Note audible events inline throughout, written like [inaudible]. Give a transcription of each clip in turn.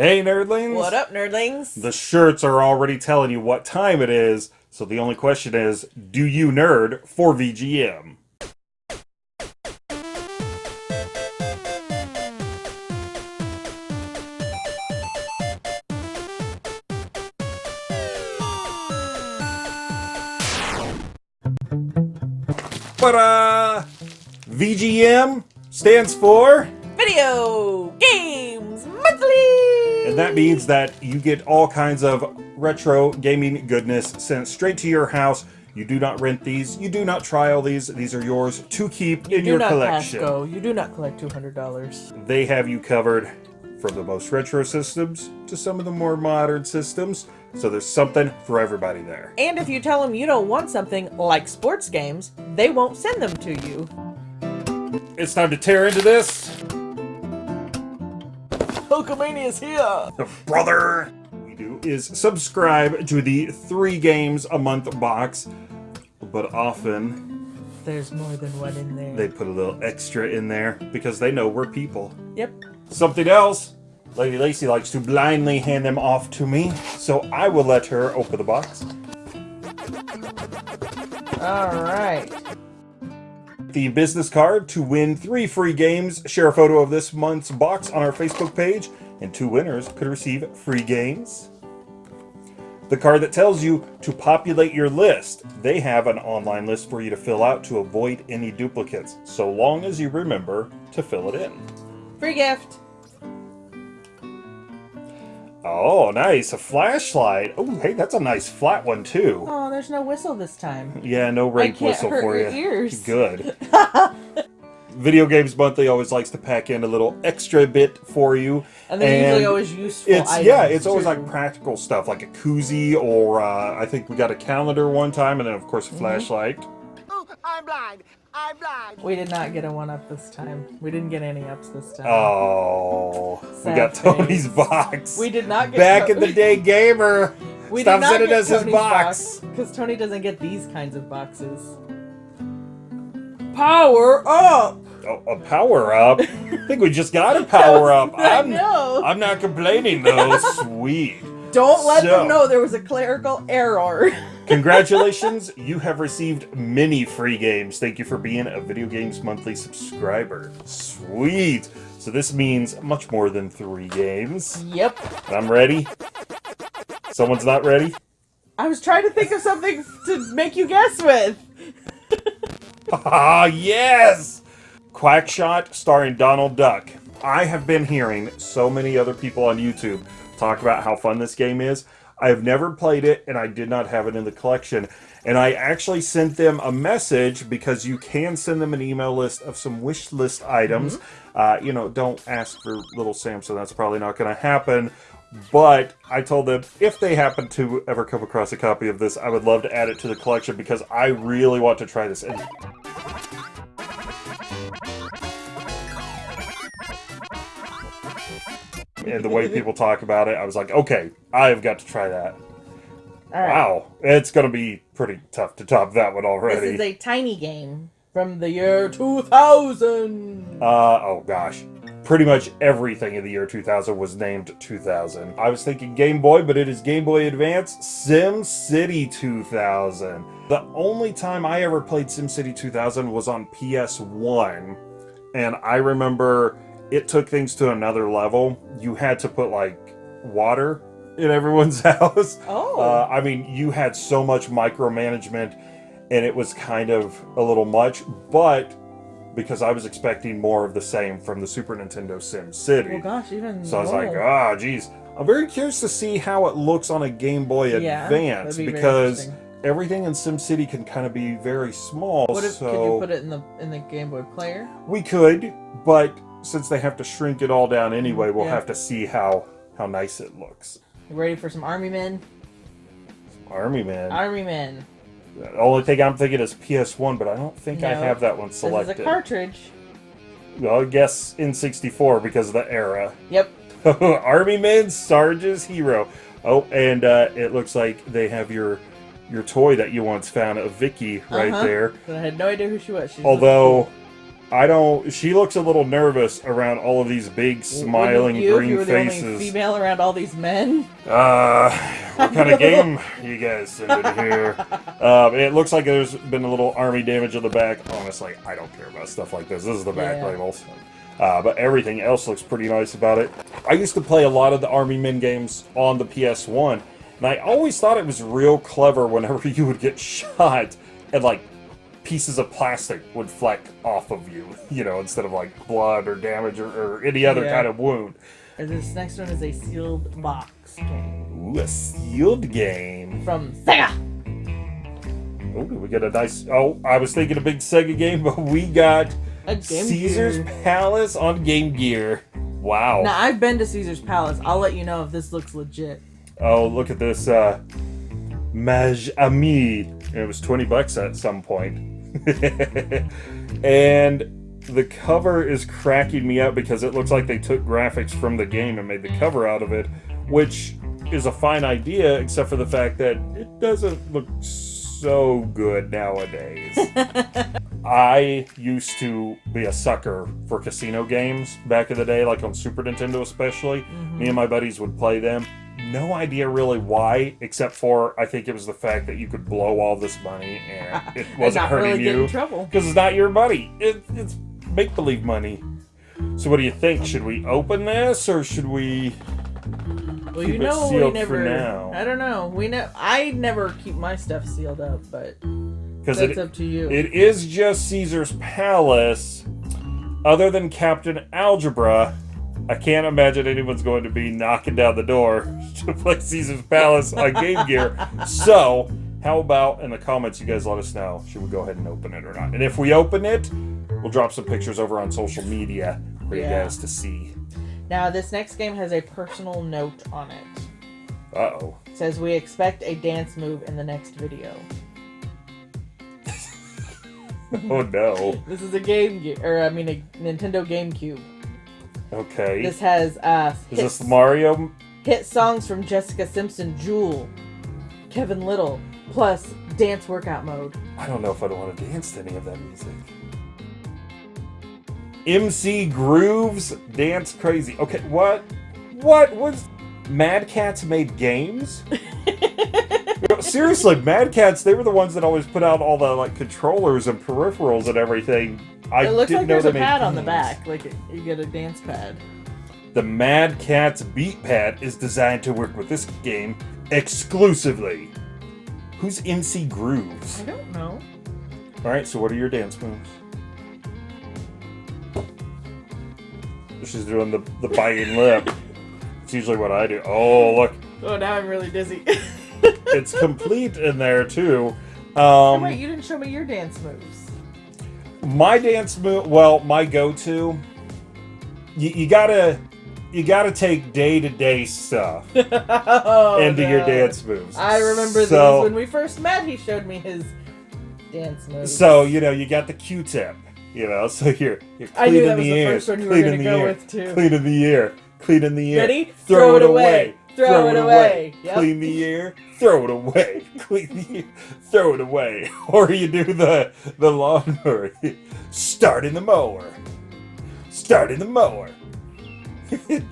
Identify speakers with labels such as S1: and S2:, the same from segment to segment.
S1: Hey, nerdlings!
S2: What up, nerdlings?
S1: The shirts are already telling you what time it is, so the only question is, do you nerd for VGM? But, uh, VGM stands for...
S2: Video Games Monthly!
S1: And that means that you get all kinds of retro gaming goodness sent straight to your house. You do not rent these. You do not trial these. These are yours to keep
S2: You
S1: in
S2: do
S1: your
S2: not
S1: collection.
S2: go. You do not collect $200.
S1: They have you covered from the most retro systems to some of the more modern systems. So there's something for everybody there.
S2: And if you tell them you don't want something like sports games, they won't send them to you.
S1: It's time to tear into this.
S2: Hulkamania's here!
S1: brother we do is subscribe to the three games a month box but often
S2: There's more than one in there.
S1: they put a little extra in there because they know we're people
S2: Yep.
S1: something else lady lacey likes to blindly hand them off to me so i will let her open the box
S2: Alright.
S1: The business card to win three free games share a photo of this month's box on our facebook page and two winners could receive free games the card that tells you to populate your list. They have an online list for you to fill out to avoid any duplicates, so long as you remember to fill it in.
S2: Free gift.
S1: Oh, nice. A flashlight. Oh, hey, that's a nice flat one, too.
S2: Oh, there's no whistle this time. [laughs]
S1: Yeah, no rape whistle
S2: hurt
S1: for
S2: your
S1: you.
S2: ears. [laughs]
S1: Good. [laughs] Video Games Monthly always likes to pack in a little extra bit for you.
S2: And they're usually always useful
S1: It's
S2: items,
S1: yeah, it's always like practical stuff, like a koozie, or uh, I think we got a calendar one time, and then of course a flashlight.
S3: Oh, I'm blind. I'm blind.
S2: We did not get a one up this time. We didn't get any ups this time.
S1: Oh, we
S2: Sad
S1: got Tony's box.
S2: We did not get
S1: back
S2: To-
S1: in the day, gamer.
S2: We
S1: Stop
S2: did not
S1: sending
S2: get
S1: us his
S2: Tony's
S1: box.
S2: because Tony doesn't get these kinds of boxes. Power up!
S1: Oh, a power up. [laughs] I think we just got a power up.
S2: I
S1: I'm,
S2: know.
S1: I'm not complaining though. Sweet.
S2: Don't let
S1: So-
S2: them know there was a clerical error. [laughs]
S1: Congratulations, you have received many free games. Thank you for being a Video Games Monthly subscriber. Sweet. So this means much more than three games.
S2: yep.
S1: I'm ready. Someone's not ready?
S2: I was trying to think of something to make you guess with.
S1: Ah, yes! Quackshot starring Donald Duck. I have been hearing so many other people on YouTube talk about how fun this game is. I have never played it and I did not have it in the collection. And I actually sent them a message because you can send them an email list of some wish list items. Uh, you know, don't ask for Little Sam, so that's probably not going to happen. But I told them if they happen to ever come across a copy of this, I would love to add it to the collection because I really want to try this. And and the way people talk about it, I was like, okay, I've got to try that.
S2: Right.
S1: Wow, it's gonna be pretty tough to top that one
S2: This
S1: already.
S2: is a tiny game from the year 2000.
S1: uh, oh gosh. Pretty much everything in the year 2000 was named 2000. I was thinking Game Boy, but it is Game Boy Advance SimCity 2000. The only time I ever played SimCity 2000 was on PS1, and I remember it took things to another level. You had to put like water in everyone's [laughs] house.
S2: Oh.
S1: Uh, I mean, you had so much micromanagement, and it was kind of a little much, but because I was expecting more of the same from the Super Nintendo SimCity.
S2: well, gosh, even
S1: so I was
S2: more.
S1: like, ah, geez. I'm very curious to see how it looks on a Game Boy
S2: Yeah,
S1: Advance
S2: be
S1: because everything in SimCity can kind of be very small.
S2: What if,
S1: so
S2: could you put it in the in the Game Boy player?
S1: we could, but since they have to shrink it all down anyway, we'll
S2: Yeah.
S1: have to see how how nice it looks.
S2: You ready for some Army Men?
S1: Army Man.
S2: Army Men.
S1: The only thing I'm thinking is PS1, but I don't think I have that one
S2: This
S1: selected.
S2: is a cartridge.
S1: well, I guess N64 because of the era.
S2: Yep. [laughs]
S1: Army Men Sarge's Hero. Oh, and uh, it looks like they have your your toy that you once found, of Vicky, right
S2: Uh-huh.
S1: there.
S2: But I had no idea who she was. She's
S1: Although I don't. She looks a little nervous around all of these big smiling
S2: you,
S1: green
S2: you were the only
S1: faces.
S2: female around all these men.
S1: Uh, what [laughs] kind of game you guys sending here? Um, it looks like there's been a little army damage on the back. Honestly, I don't care about stuff like this. This is the back
S2: Yeah.
S1: labels. Uh, but everything else looks pretty nice about it. I used to play a lot of the Army Men games on the PS1, and I always thought it was real clever whenever [laughs] you would get shot and like pieces of plastic would fleck off of you, [laughs] you know, instead of like blood or damage or, or any other
S2: Yeah.
S1: kind of wound.
S2: And this next one is a sealed box game
S1: Ooh, a sealed game.
S2: from Sega.
S1: Oh, we get a nice. Oh, I was thinking a big Sega game, [laughs] but we got
S2: A Game
S1: Caesar's
S2: Gear.
S1: Palace on Game Gear. Wow.
S2: Now I've been to Caesar's Palace. I'll let you know if this looks legit.
S1: Oh, look at this. Uh, Maj Ami. It was 20 bucks at some point. [laughs] and the cover is cracking me up because it looks like they took graphics from the game and made the cover out of it, which is a fine idea, except for the fact that it doesn't look so good nowadays. [laughs] I used to be a sucker for casino games back in the day, like on Super Nintendo especially. Me and mm-hmm. my buddies would play them. No idea really why, except for I think it was the fact that you could blow all this money and [laughs] it wasn't
S2: not
S1: hurting
S2: really
S1: you because it's not your money. It, it's make believe money. So what do you think? Should we open this or should we?
S2: Well,
S1: Keep
S2: you
S1: it
S2: know we
S1: sealed for now.
S2: I don't know. We know. I never keep my stuff sealed up, but
S1: Because
S2: that's
S1: it,
S2: up to you.
S1: it is just Caesar's Palace. Other than Captain Algebra, I can't imagine anyone's going to be knocking down the door [laughs] to play Caesar's Palace on Game Gear. So, how about in the comments you guys let us know? Should we go ahead and open it or not? And if we open it, we'll drop some pictures over on social media for you guys to see.
S2: now this next game has a personal note on it.
S1: Uh oh.
S2: It says we expect a dance move in the next video. [laughs]
S1: Oh no.
S2: This is a game, Gear, or I mean a Nintendo GameCube.
S1: Okay.
S2: This has uh
S1: Is
S2: hits,
S1: this Mario?
S2: hit songs from Jessica Simpson, Jewel, Kevin Lyttle, plus dance workout mode.
S1: I don't know if I'd want to dance to any of that music. MC Groovz Dance Crazy. Okay, what? What was Mad Catz made games? [laughs] Seriously, Mad Catz, they were the ones that always put out all the like controllers and peripherals and everything. I
S2: it looks like
S1: know
S2: there's a pad on the back, like you get a dance pad.
S1: The Mad Catz Beat Pad is designed to work with this game exclusively. Who's MC Groovz?
S2: I don't know.
S1: All right, so what are your dance moves? She's doing the the biting lip. It's usually what I do. Oh, look,
S2: Oh, now I'm really dizzy.
S1: it's [laughs] complete in there too.
S2: Oh,
S1: Um,
S2: wait, you didn't show me your dance moves.
S1: My dance move, well, my go-to. You, you gotta, you gotta take day-to-day stuff [laughs]
S2: oh,
S1: into your dance moves.
S2: I remember
S1: so,
S2: these when we first met. He showed me his dance moves.
S1: So you know, you got the Q-tip. You know, so you're you're
S2: I knew
S1: cleaning
S2: that
S1: the
S2: the one
S1: cleaning the ear, cleaning the ear, cleaning the ear.
S2: Ready?
S1: Throw,
S2: Throw
S1: it
S2: it
S1: away.
S2: away. Throw it away. Yep.
S1: Clean the ear. Throw it away. [laughs] Clean the ear. Throw it away. [laughs] Or you do the the lawnmower. [laughs] Starting the mower. Starting the mower.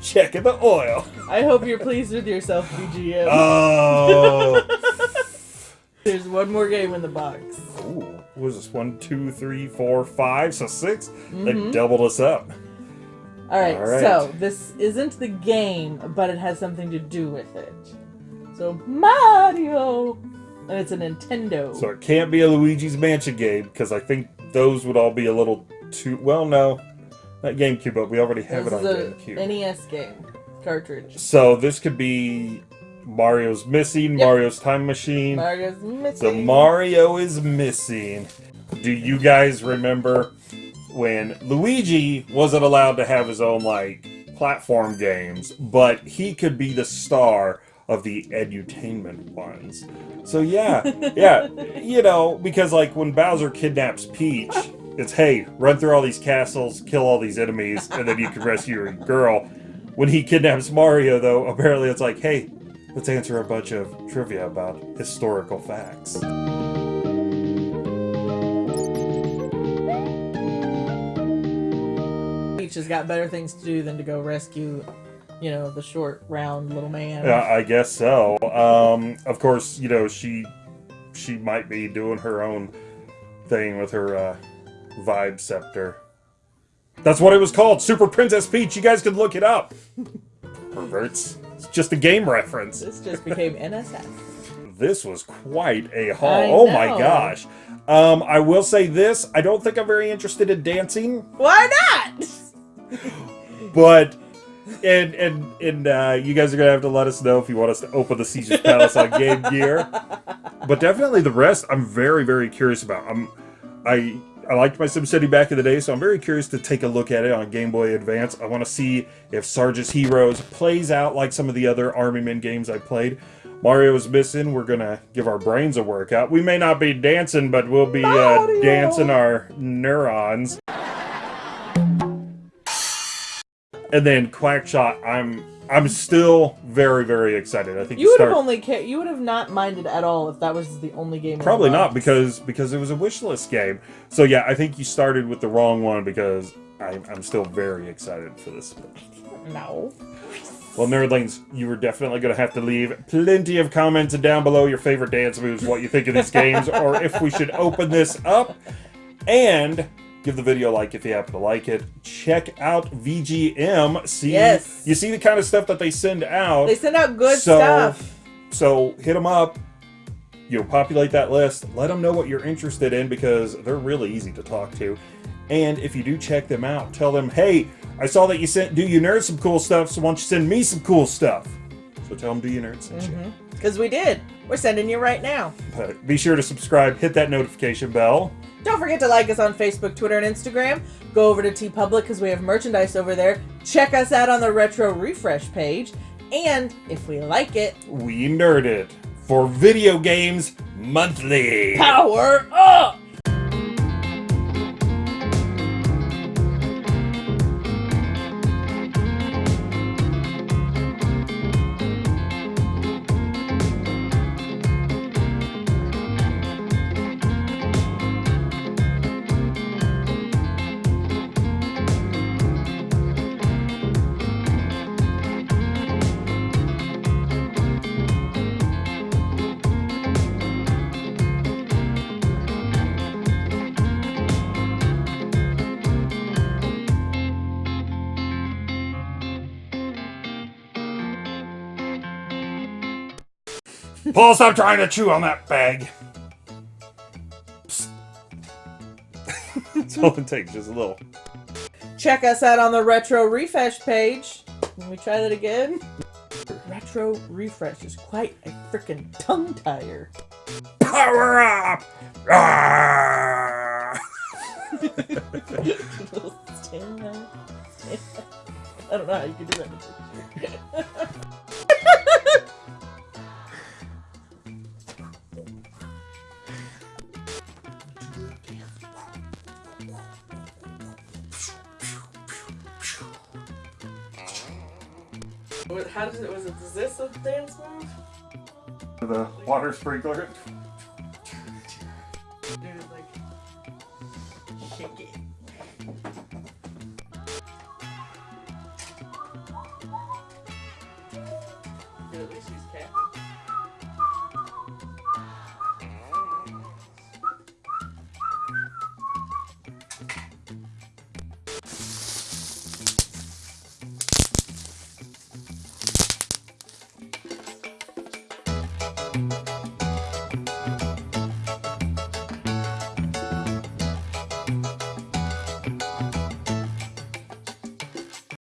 S1: Checking the oil.
S2: I hope you're pleased with yourself, VGM.
S1: Oh.
S2: There's one more game in the box.
S1: Ooh, what was this? One, two, three, four, five. So 6
S2: Mm-hmm.
S1: They doubled us up.
S2: All right,
S1: All right.
S2: so this isn't the game, but it has something to do with it. So Mario, and it's a Nintendo.
S1: So it can't be a Luigi's Mansion game because I think those would all be a little too. Well, no, not GameCube, but we already have
S2: this
S1: it on GameCube.
S2: NES game cartridge.
S1: So this could be Mario's missing,
S2: Yep.
S1: Mario's time machine.
S2: Mario's missing. So.
S1: Mario is missing. Do you guys remember when Luigi wasn't allowed to have his own like platform games, but he could be the star of the edutainment ones? So yeah, [laughs] yeah, you know, because like when Bowser kidnaps Peach, it's hey, run through all these castles, kill all these enemies, and then you can rescue your girl. When he kidnaps Mario, though, apparently it's like, hey, let's answer a bunch of trivia about historical facts.
S2: Peach has got better things to do than to go rescue, you know, the short, round little man.
S1: Yeah, I guess so. Um, of course, you know she she might be doing her own thing with her uh, vibe scepter. That's what it was called, Super Princess Peach. You guys could look it up. [laughs] Perverts. It's just a game reference.
S2: This just became NSS.
S1: This was quite a haul. Oh my gosh. Um, I will say this: I don't think I'm very interested in dancing,
S2: Why not? [laughs]
S1: but. And and and uh, you guys are gonna have to let us know if you want us to open the Caesar's Palace on Game Gear. But definitely the rest, I'm very very curious about. I'm I I liked my SimCity back in the day, so I'm very curious to take a look at it on Game Boy Advance. I want to see if Sarge's Heroes plays out like some of the other Army Men games I played. Mario's missing. We're gonna give our brains a workout. We may not be dancing, but we'll be uh, dancing our neurons. And then Quackshot, I'm I'm still very very excited. I think
S2: You would have only ca- you would have not minded at all if that was the only game.
S1: Probably not because because it was a wish list game. So yeah, I think you started with the wrong one because I'm, I'm still very excited for this.
S2: no.
S1: Well, nerdlings, you were definitely going to have to leave plenty of comments down below your favorite dance moves, what you think of these games, or if we should open this up. And give the video a like if you happen to like it. Check out VGM. See,
S2: Yes.
S1: you see the kind of stuff that they send out.
S2: They send out good
S1: So-
S2: stuff.
S1: So hit them up. You populate that list. Let them know what you're interested in because they're really easy to talk to. And if you do check them out, tell them, hey, I saw that you sent Do You Nerd some cool stuff, so why don't you send me some cool stuff? So tell them Do You Nerd sent you. Mm-hmm.
S2: Because we did. We're sending you right now.
S1: But be sure to subscribe, hit that notification bell.
S2: Don't forget to like us on Facebook, Twitter, and Instagram. Go over to TeePublic because we have merchandise over there. Check us out on the Retro Refresh page. And if we like it,
S1: We nerd it for video games monthly.
S2: power up!
S1: Paul, stop trying to chew on that bag. Psst. That's all it takes, just a little.
S2: Check us out on the Retro Refresh page. Can we try that again? Retro Refresh is quite a freaking tongue tire.
S1: Power up! Ah! [laughs]
S2: Up. [laughs] I don't know how you can do that. [laughs] How does it? Was it is this a dance move?
S1: The water sprinkler.
S2: Dude, like shake it. Dude, at least he's capping.